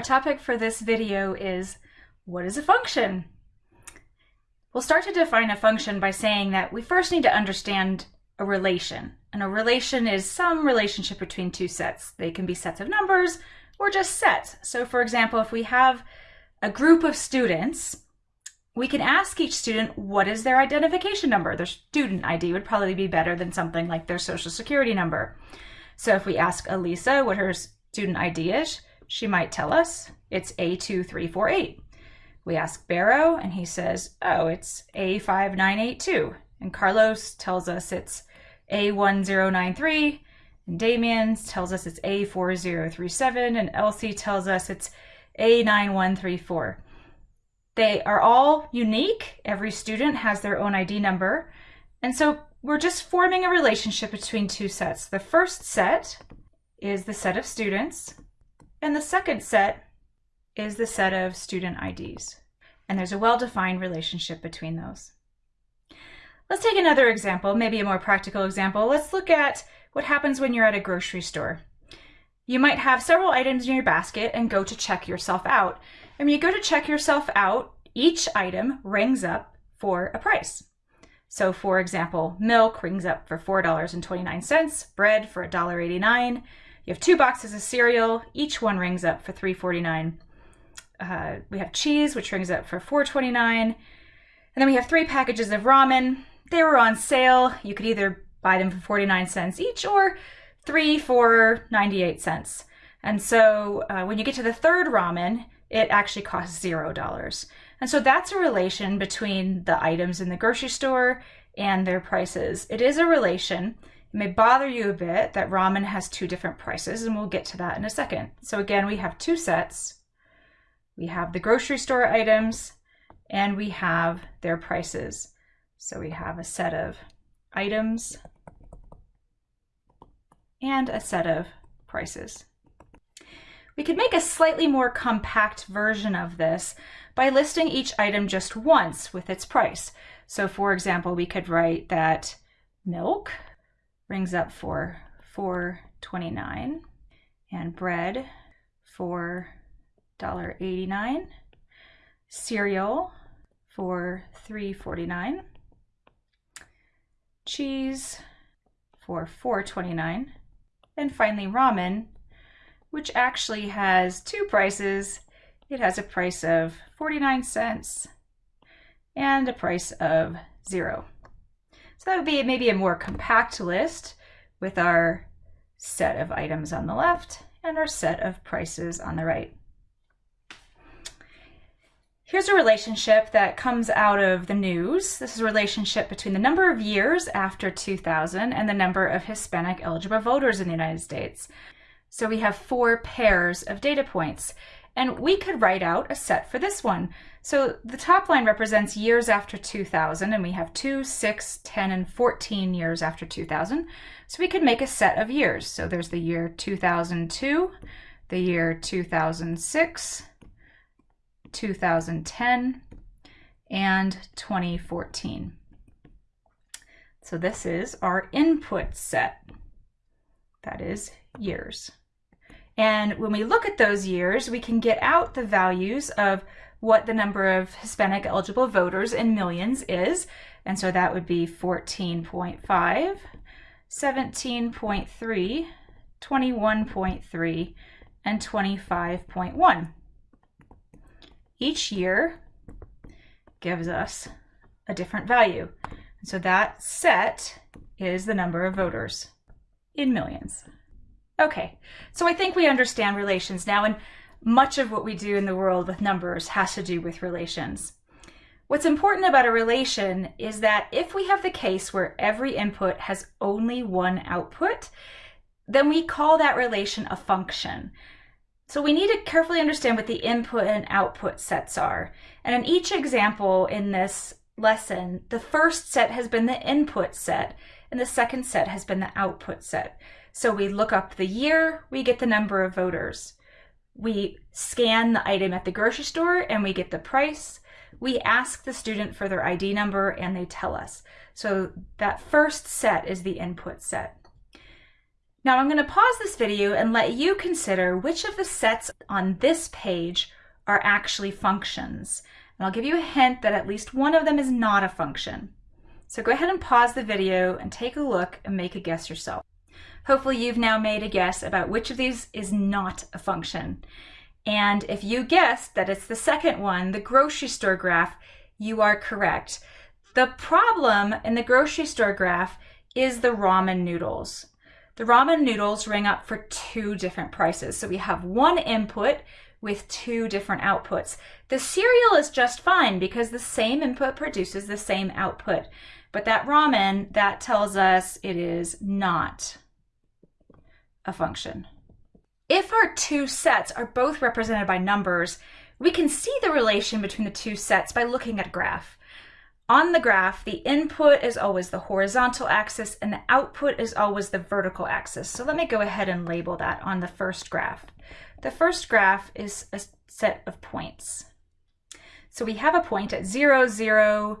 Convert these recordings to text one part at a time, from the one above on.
Our topic for this video is, what is a function? We'll start to define a function by saying that we first need to understand a relation. And a relation is some relationship between two sets. They can be sets of numbers or just sets. So for example, if we have a group of students, we can ask each student what is their identification number. Their student ID would probably be better than something like their social security number. So if we ask Elisa what her student ID is, she might tell us it's A2348. We ask Barrow and he says, oh, it's A5982. And Carlos tells us it's A1093. And Damien tells us it's A4037. And Elsie tells us it's A9134. They are all unique. Every student has their own ID number. And so we're just forming a relationship between two sets. The first set is the set of students, and the second set is the set of student IDs. And there's a well-defined relationship between those. Let's take another example, maybe a more practical example. Let's look at what happens when you're at a grocery store. You might have several items in your basket and go to check yourself out. And when you go to check yourself out, each item rings up for a price. So for example, milk rings up for $4.29, bread for $1.89, you have two boxes of cereal. Each one rings up for $3.49. Uh, we have cheese, which rings up for $4.29. And then we have three packages of ramen. They were on sale. You could either buy them for 49 cents each or three for 98 cents. And so uh, when you get to the third ramen, it actually costs zero dollars. And so that's a relation between the items in the grocery store and their prices. It is a relation. It may bother you a bit that ramen has two different prices, and we'll get to that in a second. So again, we have two sets. We have the grocery store items, and we have their prices. So we have a set of items and a set of prices. We could make a slightly more compact version of this by listing each item just once with its price. So for example, we could write that milk rings up for 4.29 and bread for $1.89 cereal for 3.49 cheese for 4.29 and finally ramen which actually has two prices. It has a price of 49 cents and a price of zero so that would be maybe a more compact list with our set of items on the left and our set of prices on the right. Here's a relationship that comes out of the news. This is a relationship between the number of years after 2000 and the number of Hispanic eligible voters in the United States. So we have four pairs of data points. And we could write out a set for this one. So the top line represents years after 2000, and we have 2, 6, 10, and 14 years after 2000. So we could make a set of years. So there's the year 2002, the year 2006, 2010, and 2014. So this is our input set. That is years. And when we look at those years, we can get out the values of what the number of Hispanic eligible voters in millions is. And so that would be 14.5, 17.3, 21.3, and 25.1. Each year gives us a different value. And so that set is the number of voters in millions. Okay, so I think we understand relations now, and much of what we do in the world with numbers has to do with relations. What's important about a relation is that if we have the case where every input has only one output, then we call that relation a function. So we need to carefully understand what the input and output sets are. And in each example in this lesson, the first set has been the input set, and the second set has been the output set. So we look up the year, we get the number of voters. We scan the item at the grocery store and we get the price. We ask the student for their ID number and they tell us. So that first set is the input set. Now I'm going to pause this video and let you consider which of the sets on this page are actually functions. And I'll give you a hint that at least one of them is not a function. So go ahead and pause the video and take a look and make a guess yourself. Hopefully you've now made a guess about which of these is not a function. And if you guessed that it's the second one, the grocery store graph, you are correct. The problem in the grocery store graph is the ramen noodles. The ramen noodles ring up for two different prices. So we have one input with two different outputs. The cereal is just fine because the same input produces the same output. But that ramen, that tells us it is not a function. If our two sets are both represented by numbers, we can see the relation between the two sets by looking at a graph. On the graph, the input is always the horizontal axis and the output is always the vertical axis. So let me go ahead and label that on the first graph. The first graph is a set of points. So we have a point at 0, 0,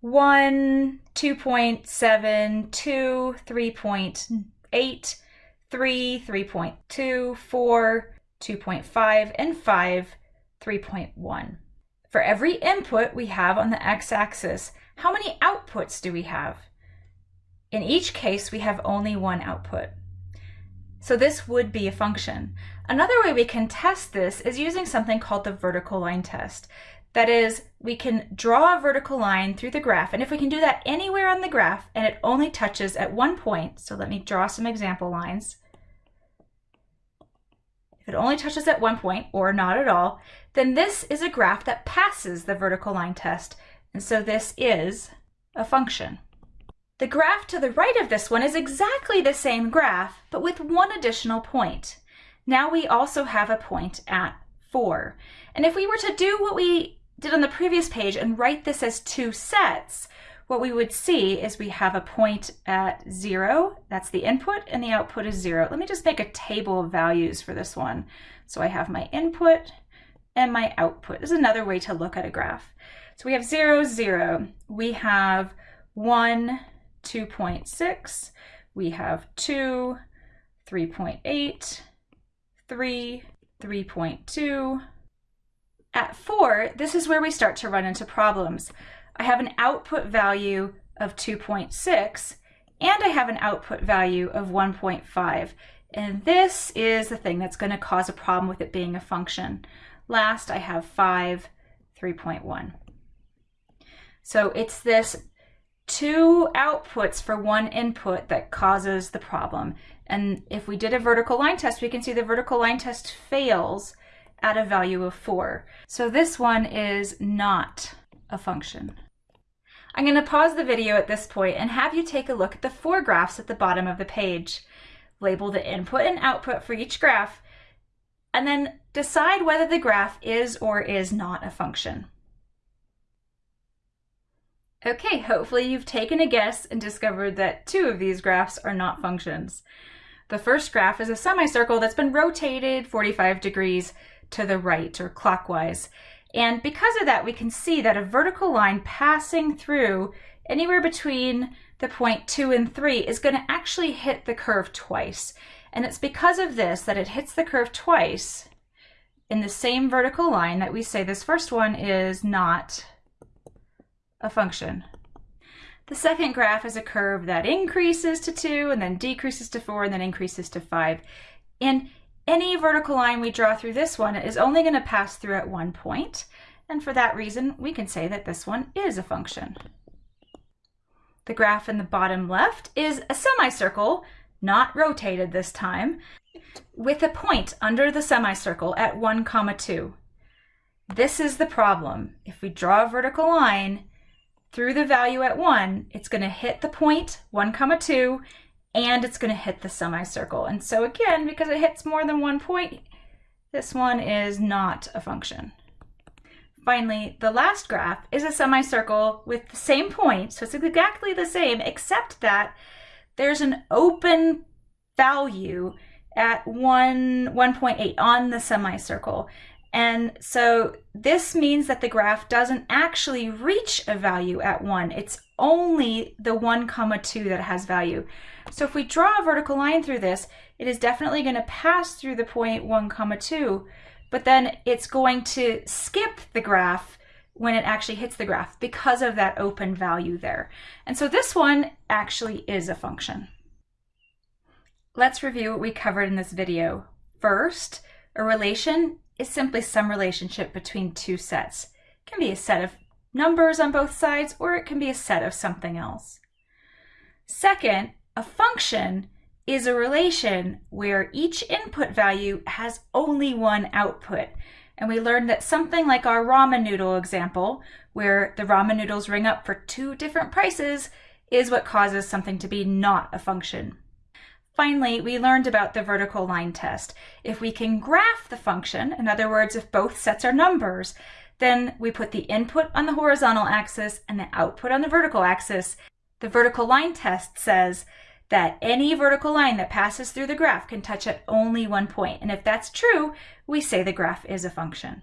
1, 2.7, 2, 3.8, 3, 3.2, 4, 2.5, and 5, 3.1. For every input we have on the x-axis, how many outputs do we have? In each case, we have only one output. So this would be a function. Another way we can test this is using something called the vertical line test. That is, we can draw a vertical line through the graph, and if we can do that anywhere on the graph and it only touches at one point, so let me draw some example lines. It only touches at one point, or not at all, then this is a graph that passes the vertical line test. And so this is a function. The graph to the right of this one is exactly the same graph, but with one additional point. Now we also have a point at 4. And if we were to do what we did on the previous page and write this as two sets, what we would see is we have a point at 0, that's the input, and the output is 0. Let me just make a table of values for this one. So I have my input and my output. This is another way to look at a graph. So we have 0, 0. We have 1, 2.6. We have 2, 3.8, 3, 3.2. At 4, this is where we start to run into problems. I have an output value of 2.6 and I have an output value of 1.5. And this is the thing that's going to cause a problem with it being a function. Last, I have 5, 3.1. So it's this two outputs for one input that causes the problem. And if we did a vertical line test, we can see the vertical line test fails at a value of 4. So this one is not a function. I'm going to pause the video at this point and have you take a look at the four graphs at the bottom of the page. Label the input and output for each graph and then decide whether the graph is or is not a function. Okay, hopefully you've taken a guess and discovered that two of these graphs are not functions. The first graph is a semicircle that's been rotated 45 degrees to the right or clockwise. And because of that, we can see that a vertical line passing through anywhere between the point two and three is going to actually hit the curve twice. And it's because of this that it hits the curve twice in the same vertical line that we say this first one is not a function. The second graph is a curve that increases to 2 and then decreases to 4 and then increases to 5. And any vertical line we draw through this one is only going to pass through at one. And for that reason, we can say that this one is a function. The graph in the bottom left is a semicircle not rotated this time, with a point under the semicircle at 1 comma 2. This is the problem. If we draw a vertical line through the value at 1, it's going to hit the point 1 comma 2 and it's going to hit the semicircle. And so again, because it hits more than one point, this one is not a function. Finally, the last graph is a semicircle with the same point, so it's exactly the same, except that there's an open value at 1, 1.8 on the semicircle. And so this means that the graph doesn't actually reach a value at 1. It's only the 1 comma 2 that has value. So if we draw a vertical line through this, it is definitely going to pass through the point 1 comma 2, but then it's going to skip the graph when it actually hits the graph because of that open value there. And so this one actually is a function. Let's review what we covered in this video. First, a relation is simply some relationship between two sets. It can be a set of numbers on both sides, or it can be a set of something else. Second, a function is a relation where each input value has only one output. And we learned that something like our ramen noodle example, where the ramen noodles ring up for two different prices, is what causes something to be not a function. Finally, we learned about the vertical line test. If we can graph the function, in other words, if both sets are numbers, then we put the input on the horizontal axis and the output on the vertical axis. The vertical line test says that any vertical line that passes through the graph can touch at only one point. And if that's true, we say the graph is a function.